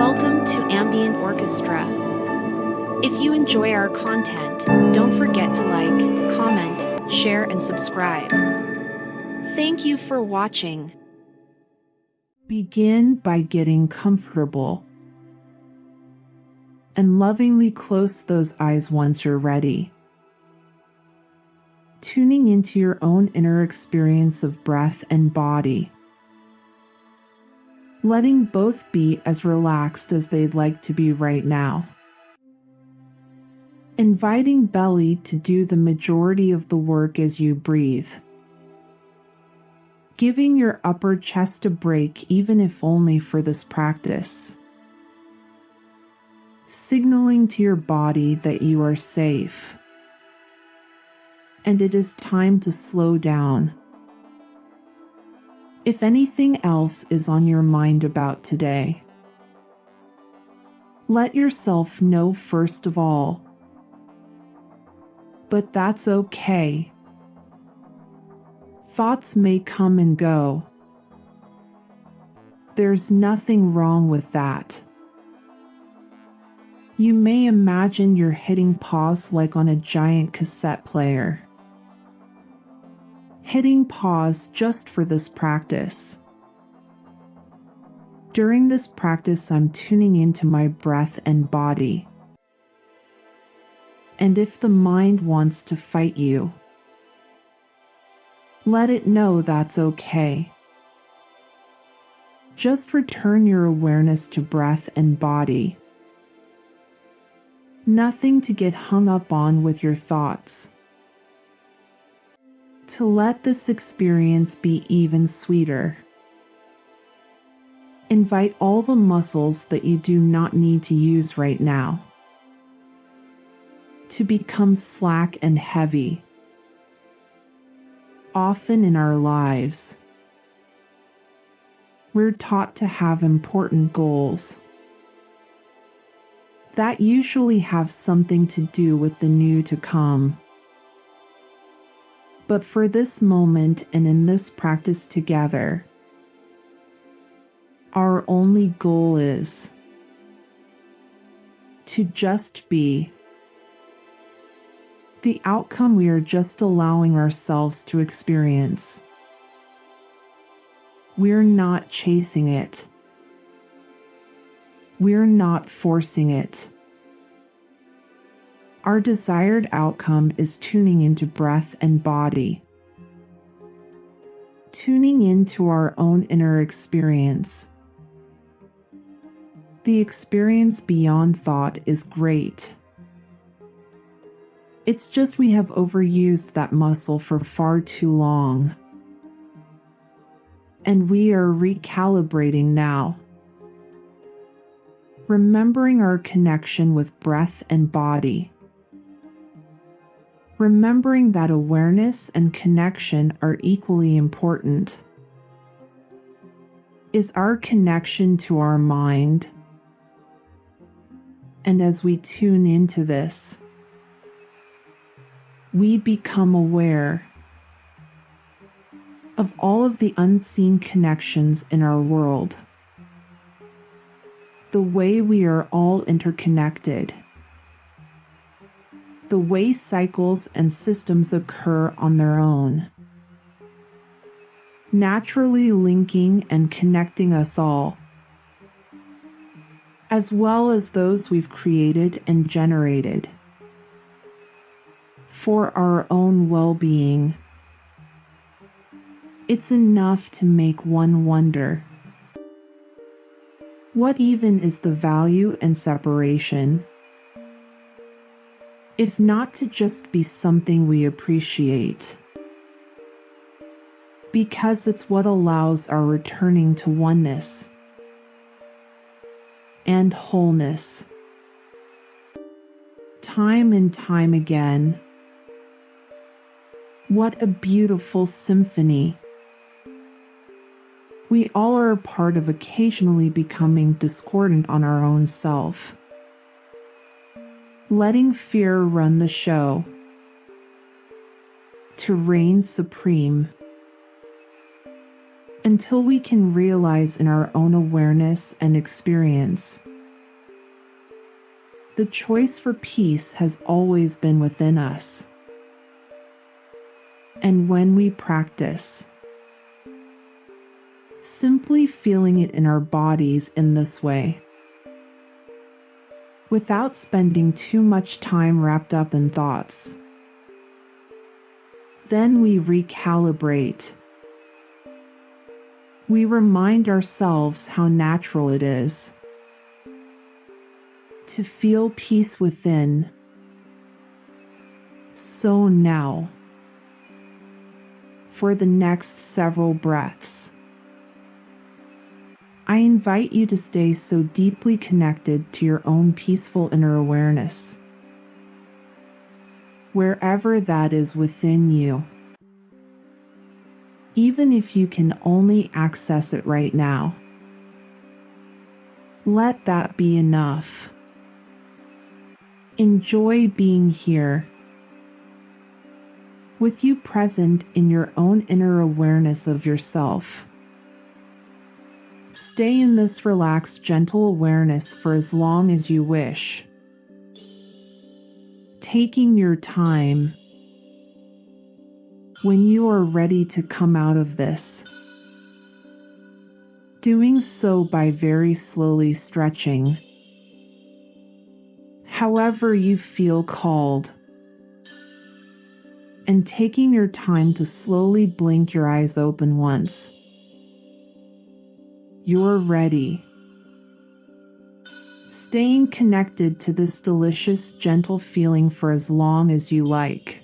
Welcome to Ambient Orchestra. If you enjoy our content, don't forget to like, comment, share, and subscribe. Thank you for watching. Begin by getting comfortable and lovingly close those eyes once you're ready. Tuning into your own inner experience of breath and body. Letting both be as relaxed as they'd like to be right now. Inviting belly to do the majority of the work as you breathe. Giving your upper chest a break, even if only for this practice signaling to your body that you are safe. And it is time to slow down. If anything else is on your mind about today, let yourself know first of all. But that's okay. Thoughts may come and go. There's nothing wrong with that. You may imagine you're hitting pause like on a giant cassette player. Hitting pause just for this practice. During this practice, I'm tuning into my breath and body. And if the mind wants to fight you, let it know that's okay. Just return your awareness to breath and body nothing to get hung up on with your thoughts. To let this experience be even sweeter. Invite all the muscles that you do not need to use right now to become slack and heavy. Often in our lives, we're taught to have important goals that usually have something to do with the new to come. But for this moment and in this practice together, our only goal is to just be the outcome we are just allowing ourselves to experience. We're not chasing it. We're not forcing it. Our desired outcome is tuning into breath and body, tuning into our own inner experience. The experience beyond thought is great. It's just we have overused that muscle for far too long. And we are recalibrating now remembering our connection with breath and body. Remembering that awareness and connection are equally important. Is our connection to our mind. And as we tune into this, we become aware of all of the unseen connections in our world the way we are all interconnected, the way cycles and systems occur on their own, naturally linking and connecting us all, as well as those we've created and generated for our own well being. It's enough to make one wonder what even is the value and separation? If not to just be something we appreciate. Because it's what allows our returning to oneness and wholeness. Time and time again. What a beautiful symphony we all are a part of occasionally becoming discordant on our own self. Letting fear run the show. To reign supreme. Until we can realize in our own awareness and experience The choice for peace has always been within us. And when we practice, simply feeling it in our bodies in this way, without spending too much time wrapped up in thoughts, then we recalibrate. We remind ourselves how natural it is to feel peace within. So now, for the next several breaths, I invite you to stay so deeply connected to your own peaceful inner awareness, wherever that is within you. Even if you can only access it right now, let that be enough. Enjoy being here. With you present in your own inner awareness of yourself. Stay in this relaxed, gentle awareness for as long as you wish. Taking your time. When you are ready to come out of this, doing so by very slowly stretching however you feel called. And taking your time to slowly blink your eyes open once. You're ready. Staying connected to this delicious, gentle feeling for as long as you like.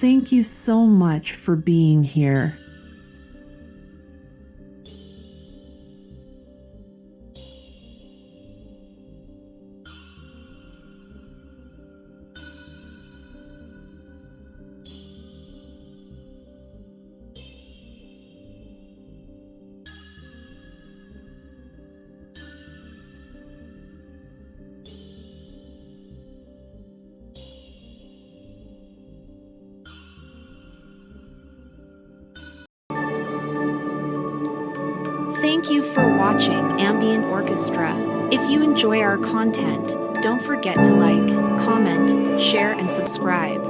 Thank you so much for being here. Thank you for watching Ambient Orchestra. If you enjoy our content, don't forget to like, comment, share, and subscribe.